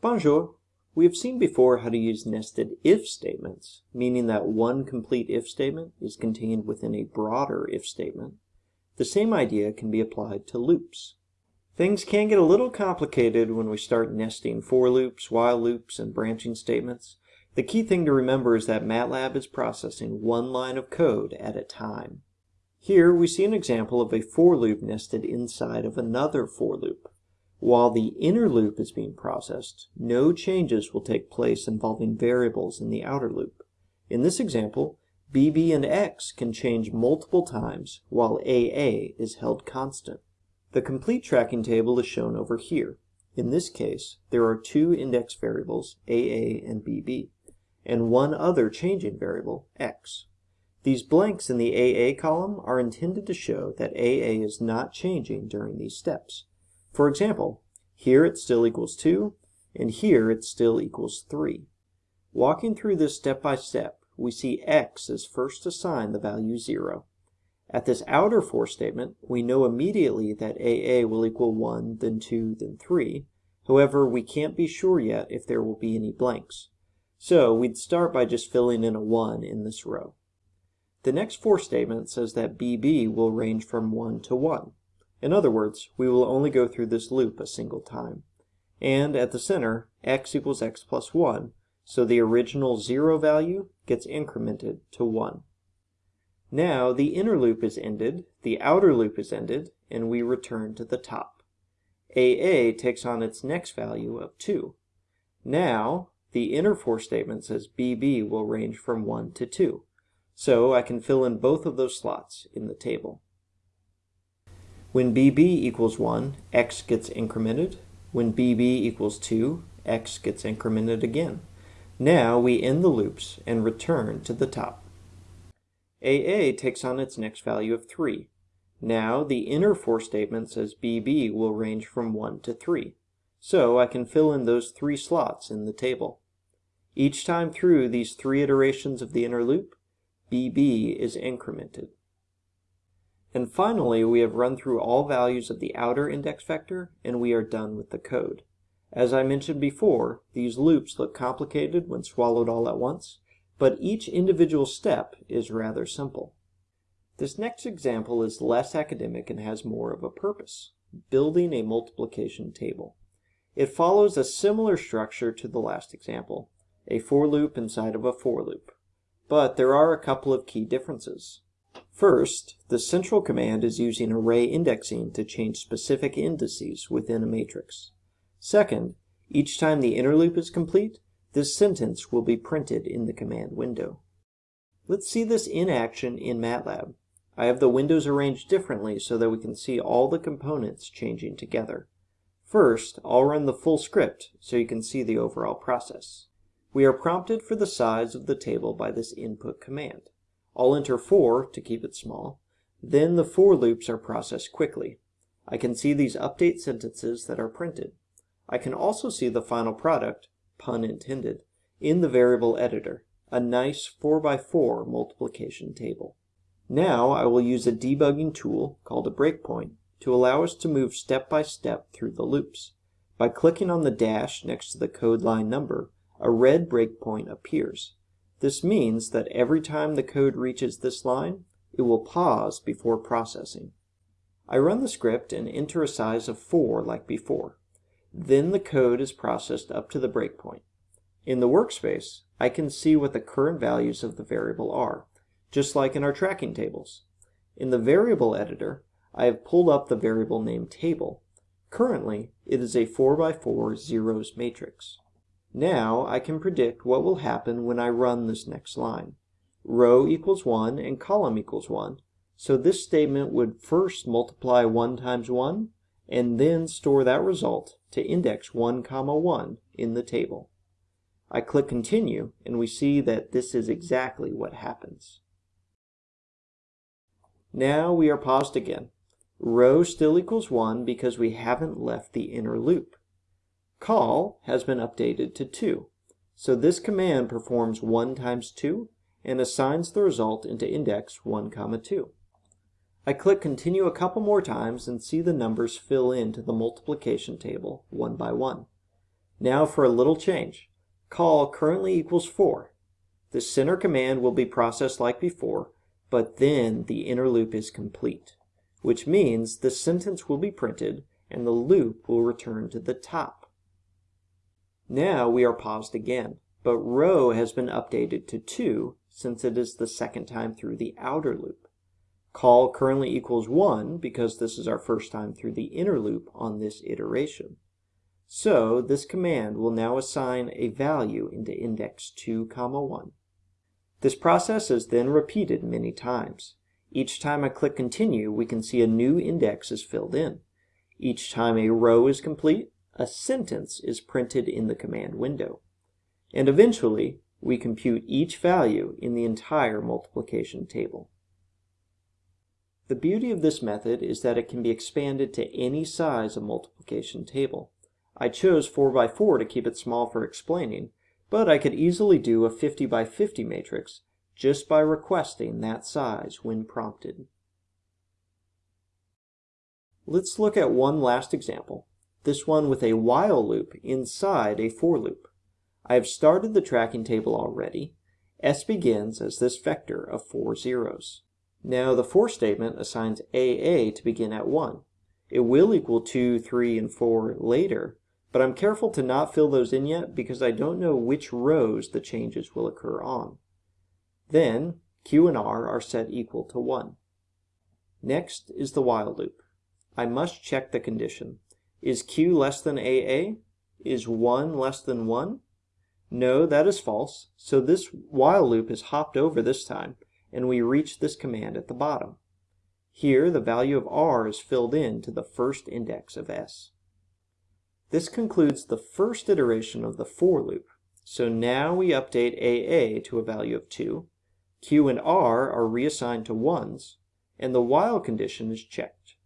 Bonjour. We have seen before how to use nested if statements, meaning that one complete if statement is contained within a broader if statement. The same idea can be applied to loops. Things can get a little complicated when we start nesting for loops, while loops, and branching statements. The key thing to remember is that MATLAB is processing one line of code at a time. Here we see an example of a for loop nested inside of another for loop. While the inner loop is being processed, no changes will take place involving variables in the outer loop. In this example, bb and x can change multiple times while aa is held constant. The complete tracking table is shown over here. In this case, there are two index variables, aa and bb, and one other changing variable, x. These blanks in the aa column are intended to show that aa is not changing during these steps. For example, here it still equals 2, and here it still equals 3. Walking through this step by step, we see x is first assigned the value 0. At this outer for statement, we know immediately that AA will equal 1, then 2, then 3. However, we can't be sure yet if there will be any blanks. So we'd start by just filling in a 1 in this row. The next for statement says that BB will range from 1 to 1. In other words, we will only go through this loop a single time. And at the center, x equals x plus 1, so the original 0 value gets incremented to 1. Now the inner loop is ended, the outer loop is ended, and we return to the top. AA takes on its next value of 2. Now, the inner for statement says BB will range from 1 to 2. So I can fill in both of those slots in the table. When bb equals 1, x gets incremented. When bb equals 2, x gets incremented again. Now we end the loops and return to the top. AA takes on its next value of 3. Now the inner for statement says BB will range from 1 to 3. So I can fill in those three slots in the table. Each time through these three iterations of the inner loop, BB is incremented. And finally, we have run through all values of the outer index vector, and we are done with the code. As I mentioned before, these loops look complicated when swallowed all at once, but each individual step is rather simple. This next example is less academic and has more of a purpose, building a multiplication table. It follows a similar structure to the last example, a for loop inside of a for loop. But there are a couple of key differences. First, the central command is using array indexing to change specific indices within a matrix. Second, each time the inner loop is complete, this sentence will be printed in the command window. Let's see this in action in MATLAB. I have the windows arranged differently so that we can see all the components changing together. First, I'll run the full script so you can see the overall process. We are prompted for the size of the table by this input command. I'll enter 4 to keep it small. Then the for loops are processed quickly. I can see these update sentences that are printed. I can also see the final product, pun intended, in the variable editor, a nice 4x4 multiplication table. Now I will use a debugging tool called a breakpoint to allow us to move step by step through the loops. By clicking on the dash next to the code line number, a red breakpoint appears. This means that every time the code reaches this line, it will pause before processing. I run the script and enter a size of 4 like before. Then the code is processed up to the breakpoint. In the workspace, I can see what the current values of the variable are, just like in our tracking tables. In the variable editor, I have pulled up the variable name table. Currently, it is a 4x4 zeros matrix. Now I can predict what will happen when I run this next line. Row equals 1 and column equals 1, so this statement would first multiply 1 times 1 and then store that result to index 1 comma 1 in the table. I click continue and we see that this is exactly what happens. Now we are paused again. Row still equals 1 because we haven't left the inner loop. Call has been updated to 2. So this command performs 1 times 2 and assigns the result into index 1 comma 2. I click continue a couple more times and see the numbers fill into the multiplication table one by one. Now for a little change. Call currently equals 4. The center command will be processed like before, but then the inner loop is complete, which means the sentence will be printed and the loop will return to the top. Now we are paused again, but row has been updated to 2 since it is the second time through the outer loop. Call currently equals 1 because this is our first time through the inner loop on this iteration. So this command will now assign a value into index 2, comma 1. This process is then repeated many times. Each time I click continue, we can see a new index is filled in. Each time a row is complete, a sentence is printed in the command window. And eventually, we compute each value in the entire multiplication table. The beauty of this method is that it can be expanded to any size of multiplication table. I chose 4 by 4 to keep it small for explaining, but I could easily do a 50 by 50 matrix just by requesting that size when prompted. Let's look at one last example, this one with a while loop inside a for loop. I have started the tracking table already. S begins as this vector of four zeros. Now the for statement assigns AA to begin at 1. It will equal 2, 3, and 4 later, but I'm careful to not fill those in yet because I don't know which rows the changes will occur on. Then Q and R are set equal to 1. Next is the while loop. I must check the condition. Is Q less than AA? Is 1 less than 1? No, that is false, so this while loop is hopped over this time, and we reach this command at the bottom. Here, the value of r is filled in to the first index of s. This concludes the first iteration of the for loop. So now we update AA to a value of 2, Q and R are reassigned to 1s, and the while condition is checked.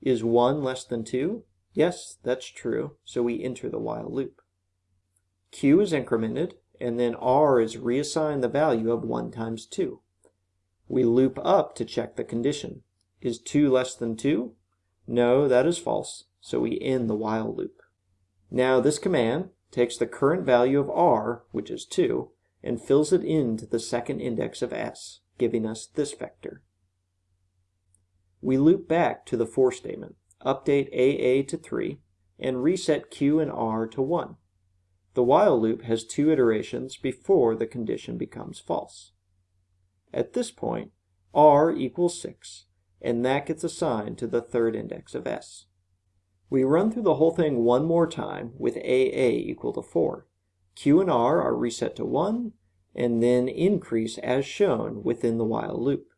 Is 1 less than 2? Yes, that's true, so we enter the while loop. Q is incremented, and then R is reassigned the value of 1 times 2. We loop up to check the condition. Is 2 less than 2? No, that is false, so we end the while loop. Now this command takes the current value of r, which is 2, and fills it into the second index of s, giving us this vector. We loop back to the for statement, update AA to 3, and reset Q and R to 1. The while loop has two iterations before the condition becomes false. At this point, r equals 6, and that gets assigned to the third index of s. We run through the whole thing one more time with AA equal to 4. Q and R are reset to 1, and then increase as shown within the while loop.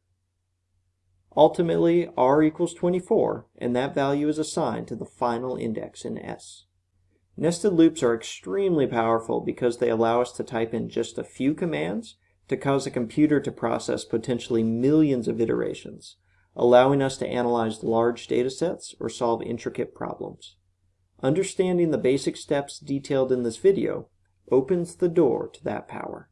Ultimately, R equals 24, and that value is assigned to the final index in S. Nested loops are extremely powerful because they allow us to type in just a few commands to cause a computer to process potentially millions of iterations, allowing us to analyze large data sets or solve intricate problems. Understanding the basic steps detailed in this video opens the door to that power.